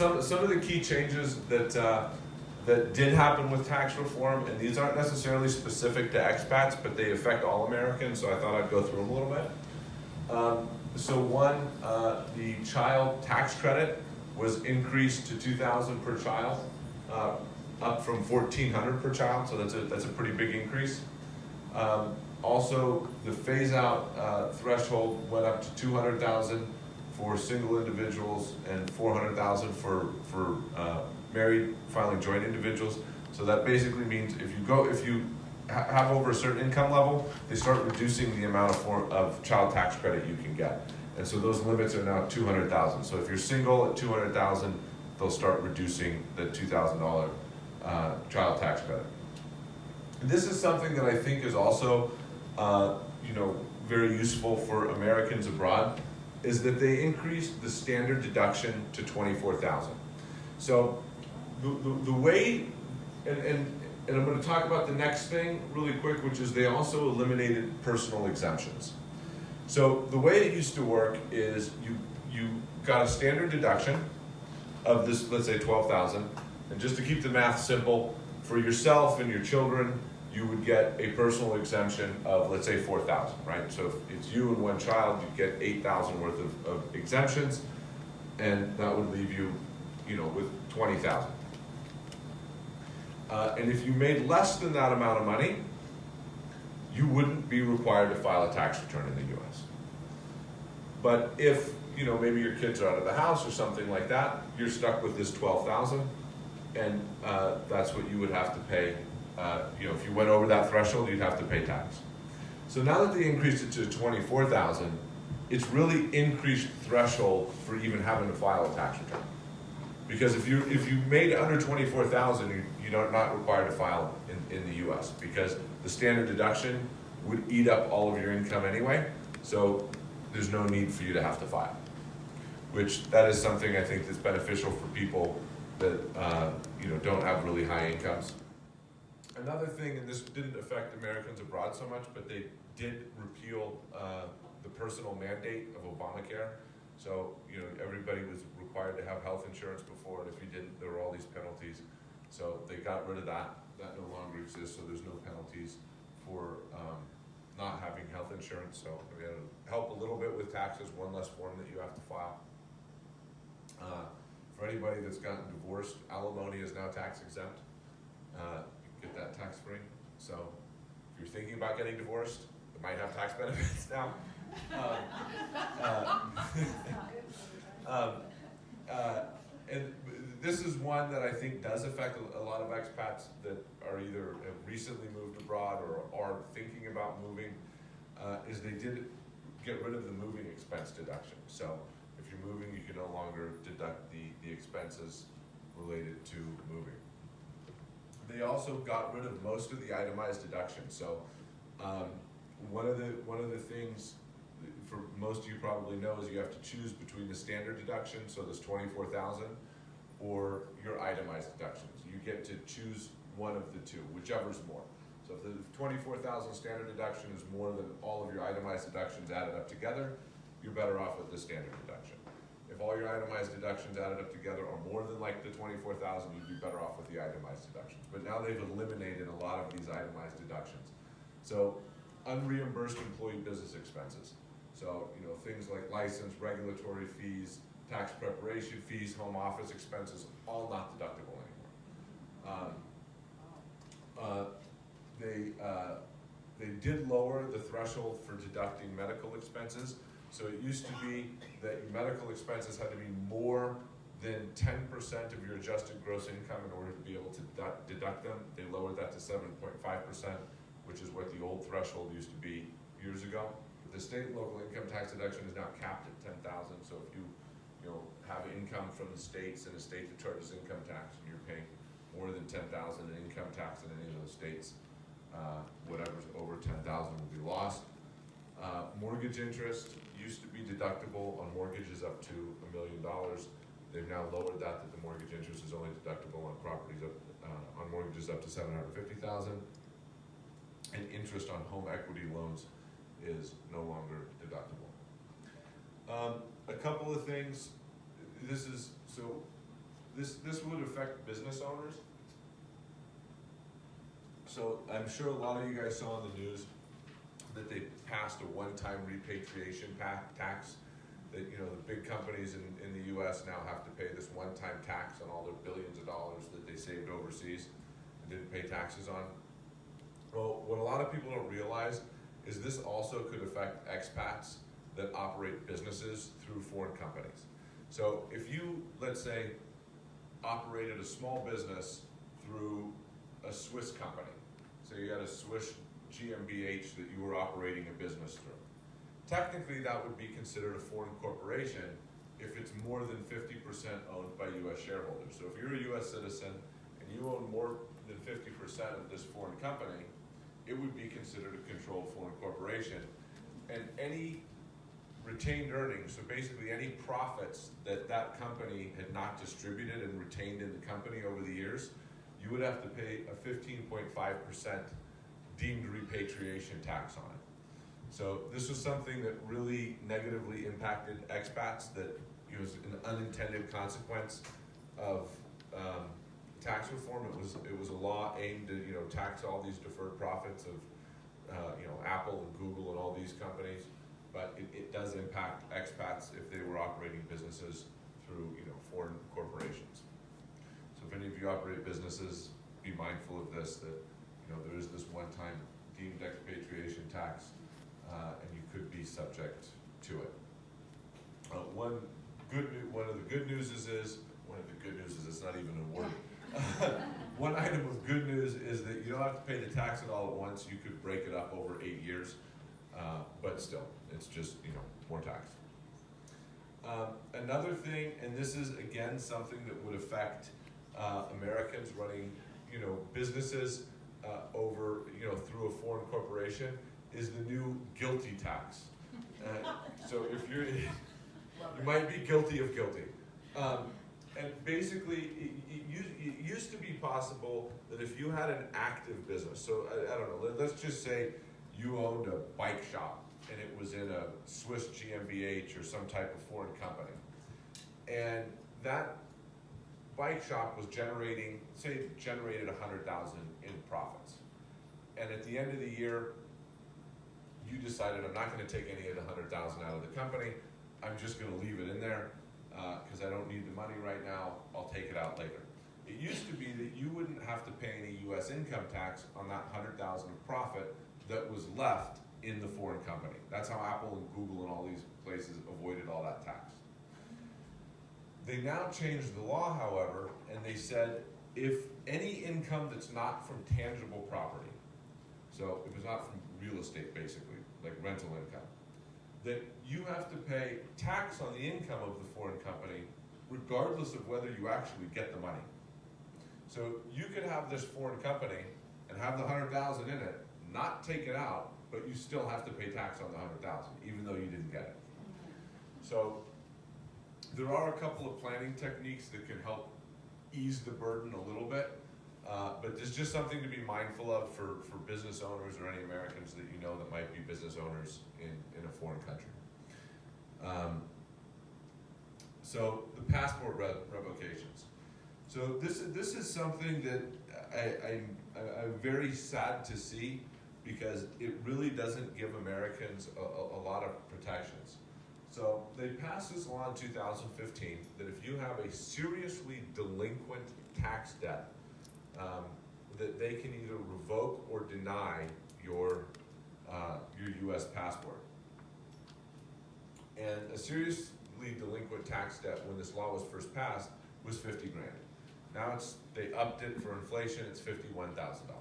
So, so some, some of the key changes that, uh, that did happen with tax reform, and these aren't necessarily specific to expats, but they affect all Americans, so I thought I'd go through them a little bit. Um, so one, uh, the child tax credit was increased to two thousand per child, uh, up from fourteen hundred per child, so that's a, that's a pretty big increase. Um, also, the phase-out uh, threshold went up to two hundred thousand for single individuals and four hundred thousand for, for uh, married filing joint individuals. So that basically means if you go, if you ha- have over a certain income level, they start reducing the amount of for, of child tax credit you can get. And so those limits are now two hundred thousand. So if you're single at two hundred thousand, they'll start reducing the two thousand dollar uh, child tax credit. This is something that I think is also, uh, you know, very useful for Americans abroad, is that they increased the standard deduction to twenty-four thousand. So the, the, the way, and, and, and I'm gonna talk about the next thing really quick, which is they also eliminated personal exemptions. So the way it used to work is you, you got a standard deduction of this, let's say twelve thousand, and just to keep the math simple, for yourself and your children, you would get a personal exemption of, let's say, four thousand, right? So if it's you and one child, you'd get eight thousand worth of, of exemptions, and that would leave you, you know, with twenty thousand. Uh, and if you made less than that amount of money, you wouldn't be required to file a tax return in the US. But if, you know, maybe your kids are out of the house or something like that, you're stuck with this twelve thousand, and, uh, that's what you would have to pay, uh, you know, if you went over that threshold, you'd have to pay tax. So now that they increased it to twenty-four thousand, it's really increased threshold for even having to file a tax return. Because if you, if you made under twenty-four thousand, you, you're not required to file in, in the US, because the standard deduction would eat up all of your income anyway, so there's no need for you to have to file. Which, that is something I think that's beneficial for people that, uh, you know, don't have really high incomes. Another thing, and this didn't affect Americans abroad so much, but they did repeal, uh, the personal mandate of Obamacare. So, you know, everybody was required to have health insurance before, and if you didn't, there were all these penalties. So they got rid of that, that no longer exists, so there's no penalties for, um, not having health insurance, so we had to help a little bit with taxes, one less form that you have to file. Uh, for anybody that's gotten divorced, alimony is now tax exempt, uh, get that tax free. So if you're thinking about getting divorced, it might have tax benefits now. Um, uh, um, uh, and this is one that I think does affect a, lot of expats that are either have recently moved abroad or are thinking about moving, uh, is they did get rid of the moving expense deduction. So if you're moving, you can no longer deduct the, the expenses related to moving. They also got rid of most of the itemized deductions, so, um, one of the, one of the things for most of you probably know is you have to choose between the standard deduction, so this twenty-four thousand, or your itemized deductions. You get to choose one of the two, whichever's more. So if the twenty-four thousand standard deduction is more than all of your itemized deductions added up together, you're better off with the standard deduction. All your itemized deductions added up together are more than like the twenty-four thousand, you'd be better off with the itemized deductions. But now they've eliminated a lot of these itemized deductions. So unreimbursed employee business expenses. So, you know, things like license, regulatory fees, tax preparation fees, home office expenses, all not deductible anymore. Um, uh, They, uh, they did lower the threshold for deducting medical expenses. So it used to be that your medical expenses had to be more than ten percent of your adjusted gross income in order to be able to deduct, them. They lowered that to seven point five percent, which is what the old threshold used to be years ago. The state and local income tax deduction is now capped at ten thousand, so if you, you know, have income from the states and a state that charges income tax, and you're paying more than ten thousand in income tax in any of those states, uh, whatever's over ten thousand will be lost. Mortgage interest used to be deductible on mortgages up to a million dollars. They've now lowered that, that the mortgage interest is only deductible on properties up, uh, on mortgages up to seven hundred fifty thousand. And interest on home equity loans is no longer deductible. Um, a couple of things, this is, so, this, this would affect business owners. So I'm sure a lot of you guys saw in the news that they passed a one-time repatriation tax. That, you know, the big companies in, in the US now have to pay this one-time tax on all their billions of dollars that they saved overseas and didn't pay taxes on. Well, what a lot of people don't realize is this also could affect expats that operate businesses through foreign companies. So if you, let's say, operated a small business through a Swiss company, so you had a Swiss GmbH that you were operating a business through. Technically, that would be considered a foreign corporation if it's more than fifty percent owned by US shareholders. So if you're a US citizen and you own more than fifty percent of this foreign company, it would be considered a controlled foreign corporation. And any retained earnings, so basically any profits that that company had not distributed and retained in the company over the years, you would have to pay a fifteen point five percent deemed repatriation tax on it. So this was something that really negatively impacted expats that it was an unintended consequence of um, tax reform. It was it was a law aimed to you know tax all these deferred profits of uh, you know Apple and Google and all these companies, but it, it does impact expats if they were operating businesses through you know foreign corporations. So if any of you operate businesses, be mindful of this, that, know, there is this one-time deemed expatriation tax, uh, and you could be subject to it. Uh, one good, one of the good news is, is, one of the good news is, it's not even a word. One item of good news is that you don't have to pay the tax at all at once, you could break it up over eight years, uh, but still, it's just, you know, more tax. Um, another thing, and this is again something that would affect uh, Americans running, you know, businesses uh, over, you know, through a foreign corporation, is the new GILTI tax. Uh, so if you're, you might be guilty of guilty. Um, and basically, it, it, used, it used to be possible that if you had an active business, so I, I don't know, let, let's just say you owned a bike shop and it was in a Swiss GmbH or some type of foreign company. And that bike shop was generating, say, generated a hundred thousand in profits. And at the end of the year, you decided, I'm not gonna take any of the hundred thousand out of the company, I'm just gonna leave it in there, uh, cause I don't need the money right now, I'll take it out later. It used to be that you wouldn't have to pay any US income tax on that hundred thousand of profit that was left in the foreign company. That's how Apple and Google and all these places avoided all that tax. They now changed the law, however, and they said if any income that's not from tangible property, so if it's not from real estate basically, like rental income, that you have to pay tax on the income of the foreign company regardless of whether you actually get the money. So you could have this foreign company and have the hundred thousand in it, not take it out, but you still have to pay tax on the hundred thousand, even though you didn't get it. So there are a couple of planning techniques that can help ease the burden a little bit. Uh, but there's just something to be mindful of for, for business owners or any Americans that you know that might be business owners in, in a foreign country. Um, so the passport re- revocations. So this is this is something that I, I'm I'm very sad to see because it really doesn't give Americans a, a, a lot of protections. So they passed this law in 2015 that if you have a seriously delinquent tax debt, um, that they can either revoke or deny your uh, your U.S. passport. And a seriously delinquent tax debt when this law was first passed was 50 grand. Now it's they upped it for inflation. It's 51 thousand dollars.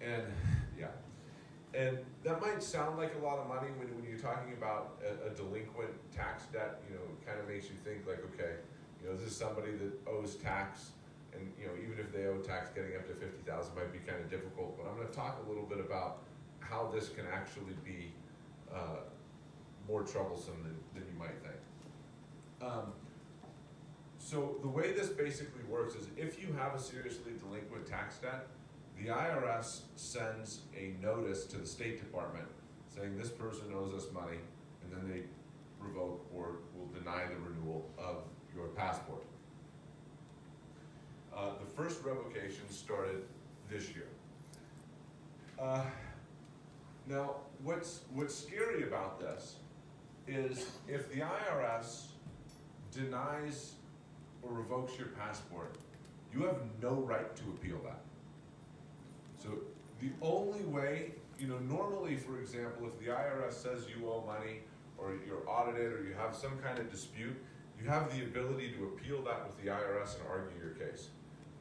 And yeah, and that might sound like a lot of money when, when you're talking about a, a delinquent tax debt. You know, it kind of makes you think like, okay, you know, this is somebody that owes tax, and you know, even if they owe tax, getting up to fifty thousand might be kind of difficult. But I'm going to talk a little bit about how this can actually be uh, more troublesome than, than you might think. Um, so the way this basically works is if you have a seriously delinquent tax debt, the IRS sends a notice to the State Department saying this person owes us money, and then they revoke or will deny the renewal of your passport. Uh, the first revocation started this year. Uh, now, what's, what's scary about this is if the IRS denies or revokes your passport, you have no right to appeal that. So the only way, you know, normally, for example, if the IRS says you owe money or you're audited or you have some kind of dispute, you have the ability to appeal that with the IRS and argue your case.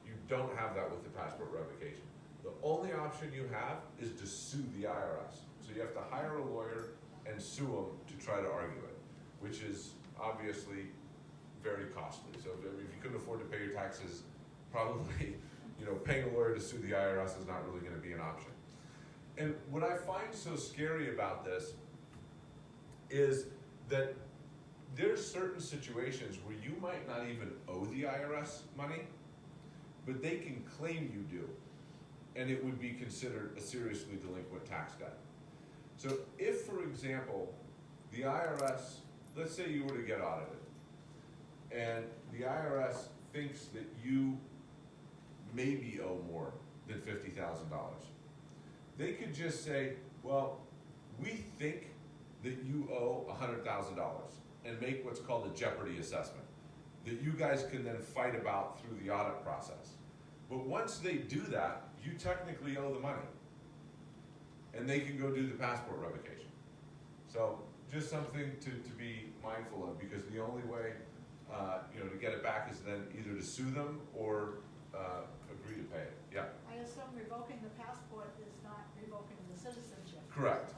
You don't have that with the passport revocation. The only option you have is to sue the IRS. So you have to hire a lawyer and sue them to try to argue it, which is obviously very costly. So if you couldn't afford to pay your taxes, probably, you know, paying a lawyer to sue the IRS is not really gonna be an option. And what I find so scary about this is that there's certain situations where you might not even owe the IRS money, but they can claim you do. And it would be considered a seriously delinquent tax debt. So if, for example, the IRS, let's say you were to get audited, and the IRS thinks that you maybe owe more than fifty thousand dollars. They could just say, well, we think that you owe hundred thousand dollars and make what's called a jeopardy assessment that you guys can then fight about through the audit process. But once they do that, you technically owe the money. And they can go do the passport revocation. So just something to, to be mindful of because the only way, uh, you know, to get it back is then either to sue them or, uh, agree to pay it. Yeah, I assume revoking the passport is not revoking the citizenship. Correct.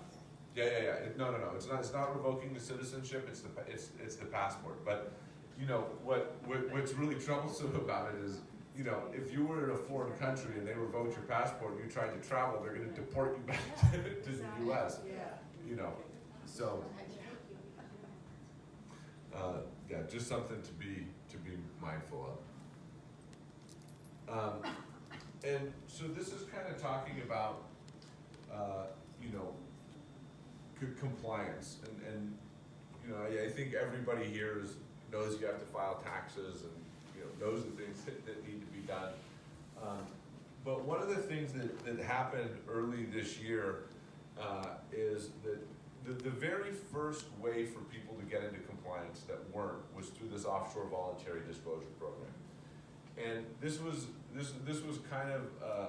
Yeah, yeah, yeah. It- No, no, no. It's not, it's not revoking the citizenship. It's the, pa- it's, it's the passport. But, you know, what, what, what's really troublesome about it is, you know, if you were in a foreign country and they revoked your passport and you tried to travel, they're gonna deport you back to, to the US. Yeah. You know, so, uh, yeah, just something to be, to be mindful of. Um, and so this is kind of talking about, uh, you know, compliance and, and, you know, I, I think everybody here is, knows you have to file taxes and, you know, knows the things that, that need to be done. Um, But one of the things that, that happened early this year, uh, is that the, the very first way for people to get into compliance that weren't was through this offshore voluntary disclosure program. And this was, this, this was kind of, uh,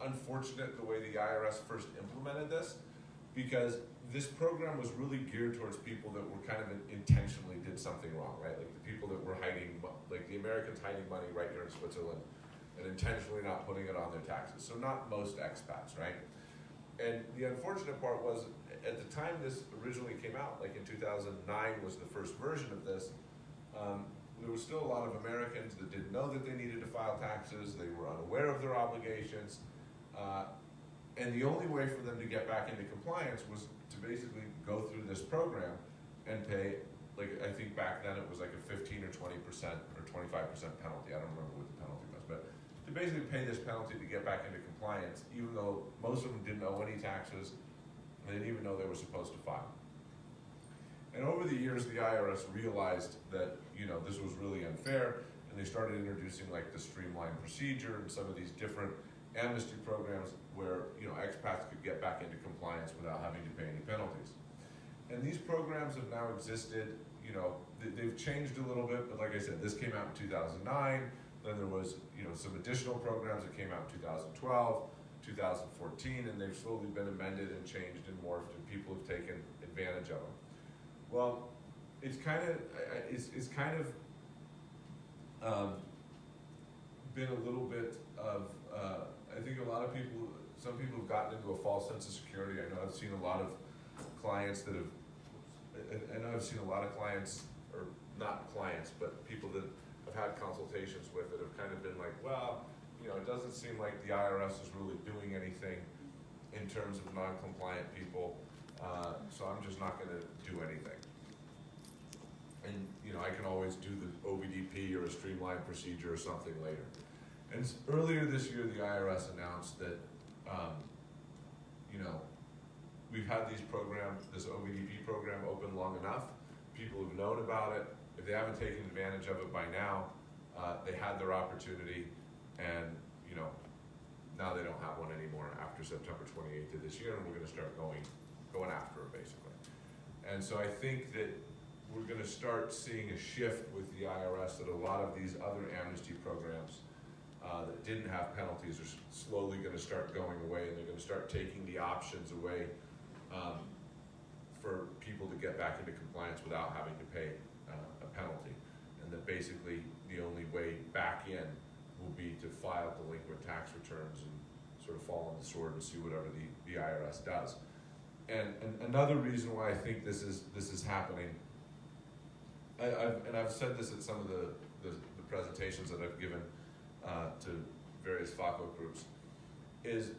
unfortunate the way the IRS first implemented this, because this program was really geared towards people that were kind of intentionally did something wrong, right? Like the people that were hiding, like the Americans hiding money right here in Switzerland and intentionally not putting it on their taxes. So not most expats, right? And the unfortunate part was, at the time this originally came out, like in two thousand nine was the first version of this, um, there was still a lot of Americans that didn't know that they needed to file taxes, they were unaware of their obligations. Uh, and the only way for them to get back into compliance was to basically go through this program and pay, like, I think back then it was like a fifteen or twenty percent or twenty-five percent penalty, I don't remember what the penalty was, but to basically pay this penalty to get back into compliance, even though most of them didn't owe any taxes, they didn't even know they were supposed to file. And over the years, the IRS realized that, you know, this was really unfair, and they started introducing like the streamlined procedure and some of these different amnesty programs where, you know, expats could get back into compliance without having to pay any penalties. And these programs have now existed, you know, they, they've changed a little bit, but like I said, this came out in two thousand nine. Then there was, you know, some additional programs that came out in 2012, 2014, and they've slowly been amended and changed and morphed, and people have taken advantage of them. Well, it's kind of, it's, it's kind of, um, been a little bit of, uh, I think a lot of people, some people have gotten into a false sense of security. I know I've seen a lot of clients that have, I, know I've seen a lot of clients, or not clients, but people that I've had consultations with that have kind of been like, well, you know, it doesn't seem like the IRS is really doing anything in terms of non-compliant people, uh, so I'm just not gonna do anything. And, you know, I can always do the OVDP or a streamlined procedure or something later. And earlier this year, the IRS announced that, um, you know, we've had these programs, this OVDP program open long enough. people who've known about it. If they haven't taken advantage of it by now, uh, they had their opportunity, and you know, now they don't have one anymore after September twenty-eighth of this year, and we're gonna start going, going after it basically. And so I think that we're gonna start seeing a shift with the IRS that a lot of these other amnesty programs uh, that didn't have penalties are slowly gonna start going away, and they're gonna start taking the options away um, for people to get back into compliance without having to pay uh, a penalty. And that basically, the only way back in will be to file delinquent tax returns and sort of fall on the sword and see whatever the, the IRS does. And, and another reason why I think this is, this is happening, I, I've, and I've said this at some of the, the, the presentations that I've given, uh, to various FAWCO groups, is,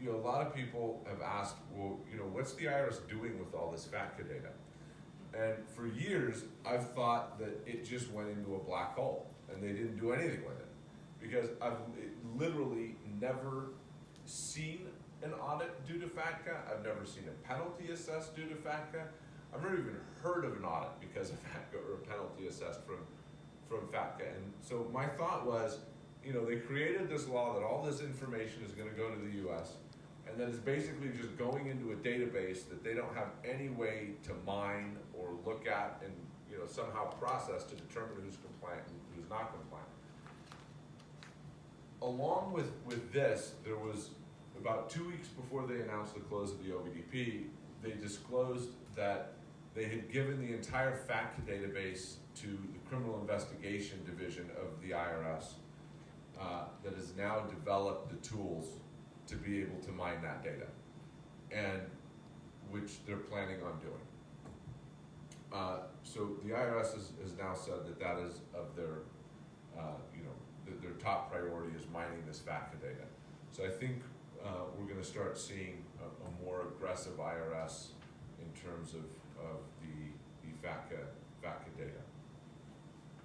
you know, a lot of people have asked, well, you know, what's the IRS doing with all this FATCA data? And for years, I've thought that it just went into a black hole and they didn't do anything with it. Because I've literally never seen an audit due to FATCA. I've never seen a penalty assessed due to FATCA. I've never even heard of an audit because of FATCA or a penalty assessed from, from FATCA. And so my thought was, you know, they created this law that all this information is gonna go to the US. And then it's basically just going into a database that they don't have any way to mine or look at and, you know, somehow process to determine who's compliant and who's not compliant. Along with, with this, there was, about two weeks before they announced the close of the OVDP, they disclosed that they had given the entire FATCA database to the Criminal Investigation Division of the IRS uh, that has now developed the tools to be able to mine that data, and which they're planning on doing. Uh, so the IRS has, has now said that that is of their, uh, you know, their top priority is mining this FATCA data. So I think uh, we're going to start seeing a, a more aggressive IRS in terms of, of the, the FATCA, FATCA data.